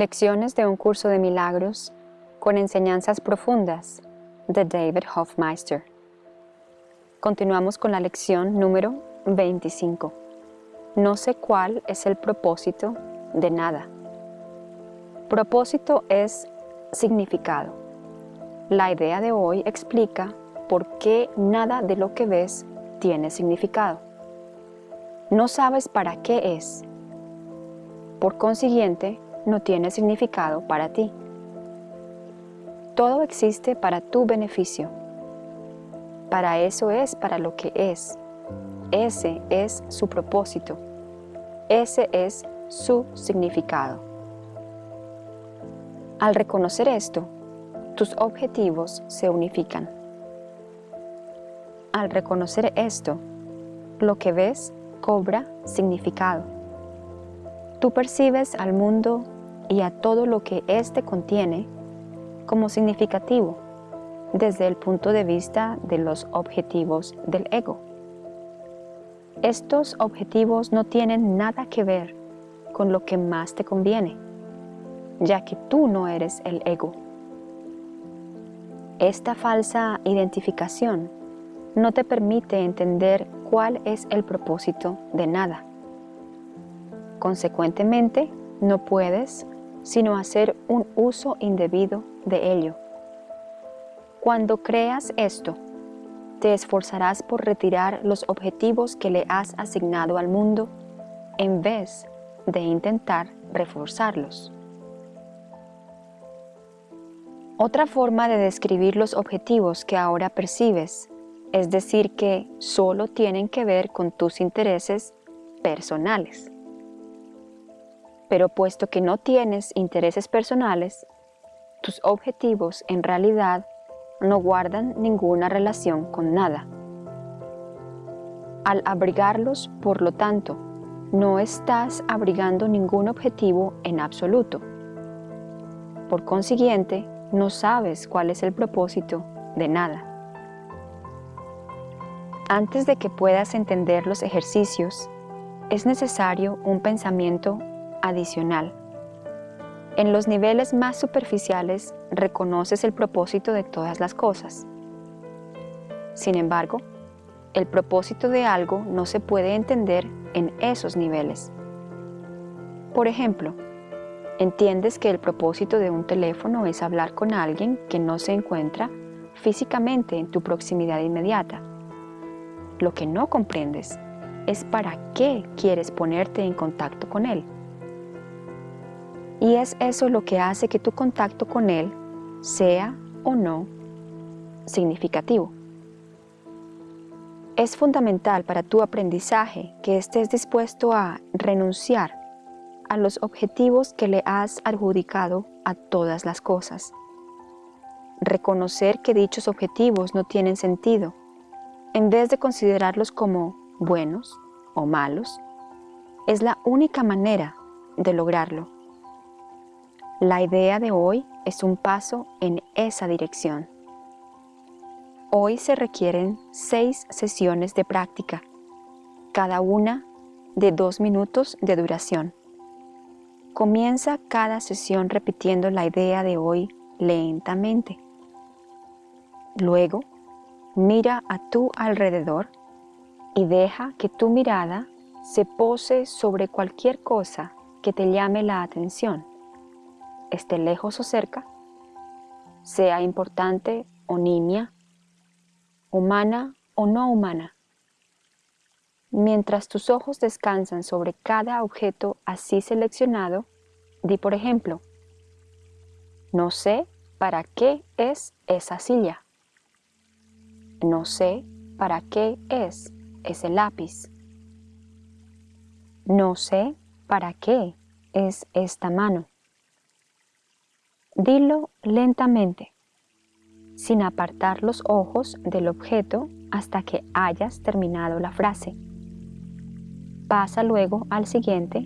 Lecciones de un curso de milagros con enseñanzas profundas de David Hofmeister. Continuamos con la lección número 25. No sé cuál es el propósito de nada. Propósito es significado. La idea de hoy explica por qué nada de lo que ves tiene significado. No sabes para qué es. Por consiguiente, no tiene significado para ti. Todo existe para tu beneficio. Para eso es para lo que es. Ese es su propósito. Ese es su significado. Al reconocer esto, tus objetivos se unifican. Al reconocer esto, lo que ves cobra significado. Tú percibes al mundo y a todo lo que éste contiene como significativo desde el punto de vista de los objetivos del ego. Estos objetivos no tienen nada que ver con lo que más te conviene, ya que tú no eres el ego. Esta falsa identificación no te permite entender cuál es el propósito de nada. Consecuentemente, no puedes sino hacer un uso indebido de ello. Cuando creas esto, te esforzarás por retirar los objetivos que le has asignado al mundo en vez de intentar reforzarlos. Otra forma de describir los objetivos que ahora percibes es decir que solo tienen que ver con tus intereses personales. Pero puesto que no tienes intereses personales, tus objetivos en realidad no guardan ninguna relación con nada. Al abrigarlos, por lo tanto, no estás abrigando ningún objetivo en absoluto. Por consiguiente, no sabes cuál es el propósito de nada. Antes de que puedas entender los ejercicios, es necesario un pensamiento adicional. En los niveles más superficiales reconoces el propósito de todas las cosas. Sin embargo, el propósito de algo no se puede entender en esos niveles. Por ejemplo, entiendes que el propósito de un teléfono es hablar con alguien que no se encuentra físicamente en tu proximidad inmediata. Lo que no comprendes es para qué quieres ponerte en contacto con él. Y es eso lo que hace que tu contacto con Él sea o no significativo. Es fundamental para tu aprendizaje que estés dispuesto a renunciar a los objetivos que le has adjudicado a todas las cosas. Reconocer que dichos objetivos no tienen sentido, en vez de considerarlos como buenos o malos, es la única manera de lograrlo. La idea de hoy es un paso en esa dirección. Hoy se requieren seis sesiones de práctica, cada una de dos minutos de duración. Comienza cada sesión repitiendo la idea de hoy lentamente. Luego, mira a tu alrededor y deja que tu mirada se pose sobre cualquier cosa que te llame la atención esté lejos o cerca, sea importante o nimia, humana o no humana. Mientras tus ojos descansan sobre cada objeto así seleccionado, di por ejemplo, no sé para qué es esa silla. No sé para qué es ese lápiz. No sé para qué es esta mano. Dilo lentamente, sin apartar los ojos del objeto hasta que hayas terminado la frase. Pasa luego al siguiente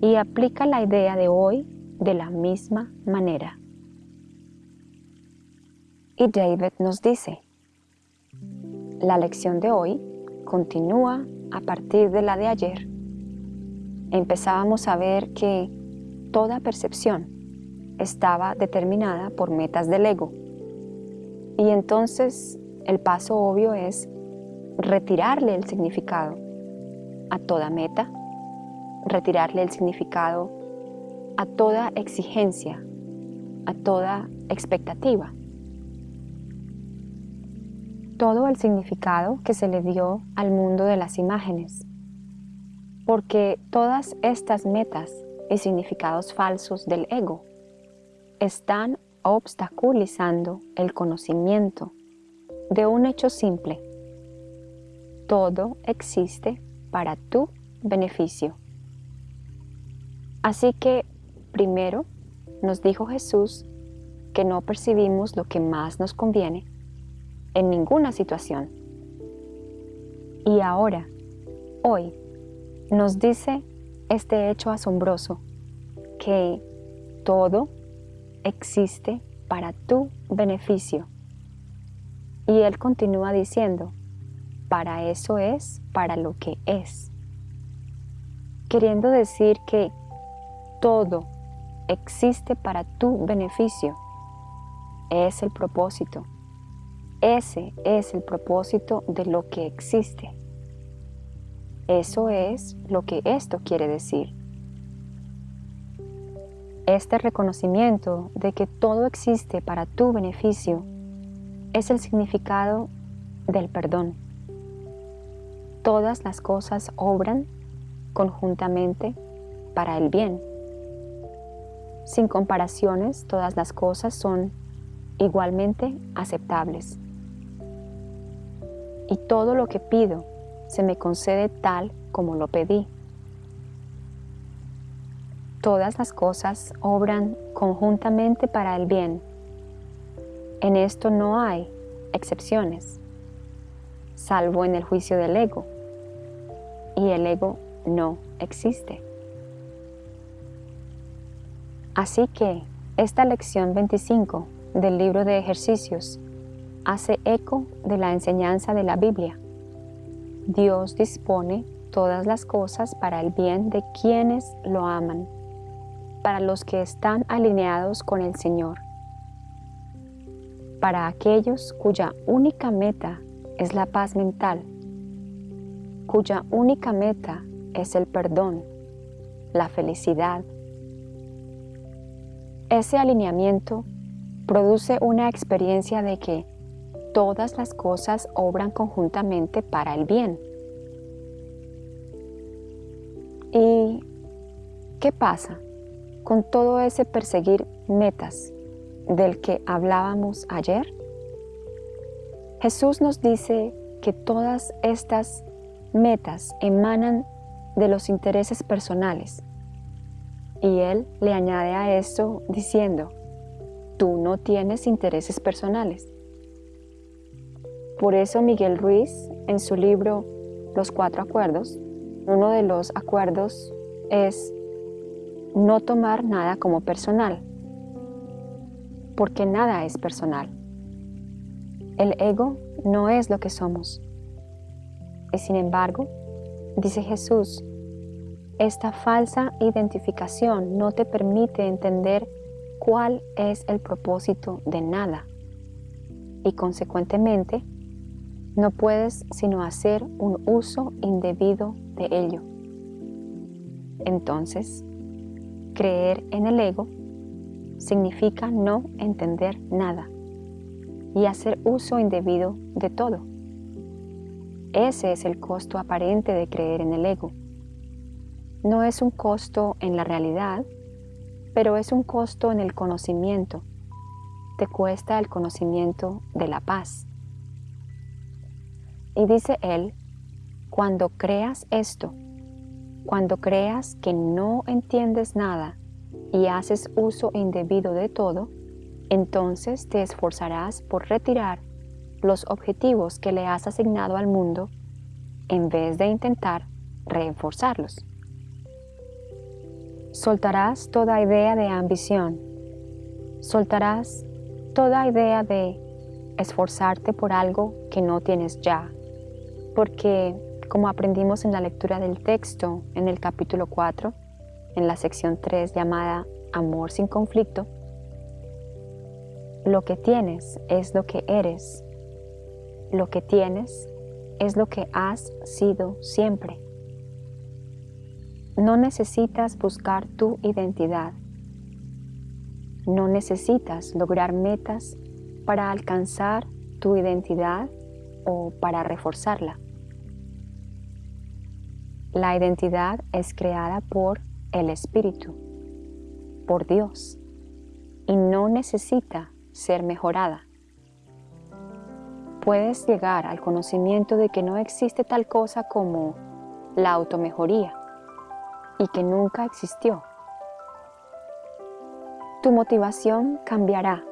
y aplica la idea de hoy de la misma manera. Y David nos dice, la lección de hoy continúa a partir de la de ayer. Empezábamos a ver que toda percepción estaba determinada por metas del ego. Y entonces el paso obvio es retirarle el significado a toda meta, retirarle el significado a toda exigencia, a toda expectativa. Todo el significado que se le dio al mundo de las imágenes. Porque todas estas metas y significados falsos del ego están obstaculizando el conocimiento de un hecho simple. Todo existe para tu beneficio. Así que, primero, nos dijo Jesús que no percibimos lo que más nos conviene en ninguna situación. Y ahora, hoy, nos dice este hecho asombroso, que todo existe para tu beneficio. Y él continúa diciendo, para eso es, para lo que es. Queriendo decir que todo existe para tu beneficio. Es el propósito. Ese es el propósito de lo que existe. Eso es lo que esto quiere decir. Este reconocimiento de que todo existe para tu beneficio es el significado del perdón. Todas las cosas obran conjuntamente para el bien. Sin comparaciones, todas las cosas son igualmente aceptables. Y todo lo que pido se me concede tal como lo pedí todas las cosas obran conjuntamente para el bien. En esto no hay excepciones, salvo en el juicio del ego. Y el ego no existe. Así que esta lección 25 del libro de ejercicios hace eco de la enseñanza de la Biblia. Dios dispone todas las cosas para el bien de quienes lo aman para los que están alineados con el Señor, para aquellos cuya única meta es la paz mental, cuya única meta es el perdón, la felicidad. Ese alineamiento produce una experiencia de que todas las cosas obran conjuntamente para el bien. ¿Y qué pasa con todo ese perseguir metas del que hablábamos ayer? Jesús nos dice que todas estas metas emanan de los intereses personales. Y Él le añade a eso diciendo, tú no tienes intereses personales. Por eso Miguel Ruiz, en su libro Los Cuatro Acuerdos, uno de los acuerdos es no tomar nada como personal, porque nada es personal. El ego no es lo que somos. Y sin embargo, dice Jesús, esta falsa identificación no te permite entender cuál es el propósito de nada y consecuentemente no puedes sino hacer un uso indebido de ello. Entonces, Creer en el ego significa no entender nada y hacer uso indebido de todo. Ese es el costo aparente de creer en el ego. No es un costo en la realidad, pero es un costo en el conocimiento. Te cuesta el conocimiento de la paz. Y dice él, cuando creas esto, cuando creas que no entiendes nada y haces uso indebido de todo, entonces te esforzarás por retirar los objetivos que le has asignado al mundo en vez de intentar reforzarlos. Soltarás toda idea de ambición, soltarás toda idea de esforzarte por algo que no tienes ya, porque como aprendimos en la lectura del texto en el capítulo 4, en la sección 3 llamada Amor sin conflicto, lo que tienes es lo que eres. Lo que tienes es lo que has sido siempre. No necesitas buscar tu identidad. No necesitas lograr metas para alcanzar tu identidad o para reforzarla. La identidad es creada por el Espíritu, por Dios, y no necesita ser mejorada. Puedes llegar al conocimiento de que no existe tal cosa como la automejoría y que nunca existió. Tu motivación cambiará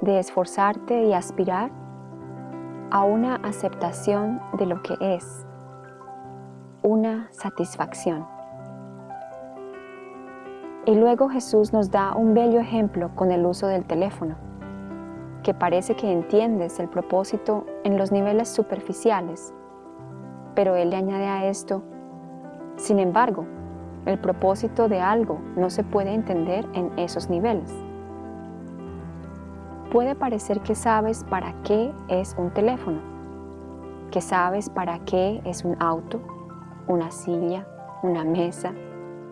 de esforzarte y aspirar a una aceptación de lo que es, una satisfacción. Y luego Jesús nos da un bello ejemplo con el uso del teléfono, que parece que entiendes el propósito en los niveles superficiales, pero Él le añade a esto, sin embargo, el propósito de algo no se puede entender en esos niveles. Puede parecer que sabes para qué es un teléfono, que sabes para qué es un auto, una silla, una mesa,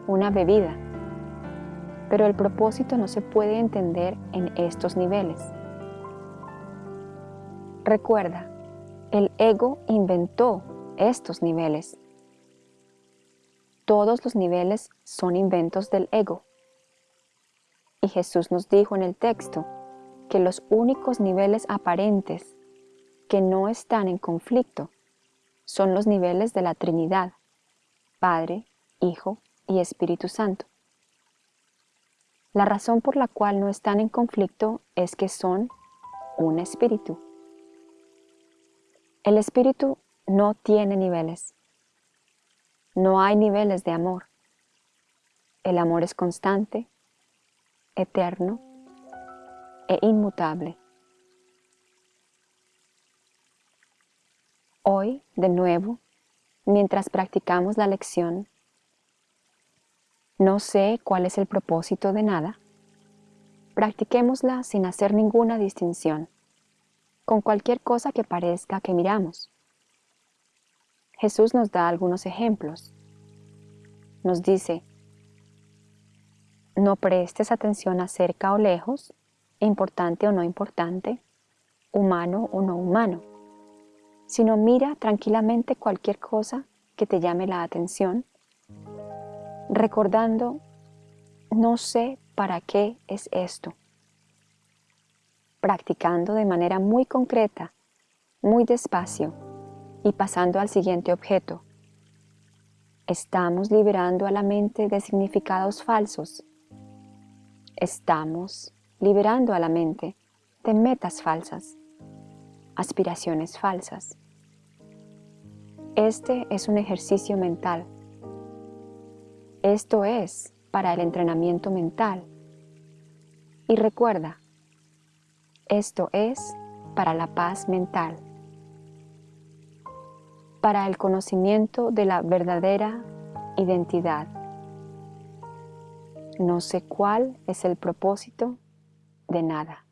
una bebida, pero el propósito no se puede entender en estos niveles. Recuerda, el ego inventó estos niveles. Todos los niveles son inventos del ego. Y Jesús nos dijo en el texto que los únicos niveles aparentes que no están en conflicto son los niveles de la Trinidad, Padre, Hijo y Espíritu Santo. La razón por la cual no están en conflicto es que son un espíritu. El espíritu no tiene niveles. No hay niveles de amor. El amor es constante, eterno e inmutable. Hoy, de nuevo, mientras practicamos la lección, no sé cuál es el propósito de nada. Practiquémosla sin hacer ninguna distinción, con cualquier cosa que parezca que miramos. Jesús nos da algunos ejemplos. Nos dice, no prestes atención a cerca o lejos, importante o no importante, humano o no humano, sino mira tranquilamente cualquier cosa que te llame la atención recordando, no sé para qué es esto. Practicando de manera muy concreta, muy despacio y pasando al siguiente objeto. Estamos liberando a la mente de significados falsos. Estamos liberando a la mente de metas falsas, aspiraciones falsas. Este es un ejercicio mental esto es para el entrenamiento mental. Y recuerda, esto es para la paz mental, para el conocimiento de la verdadera identidad. No sé cuál es el propósito de nada.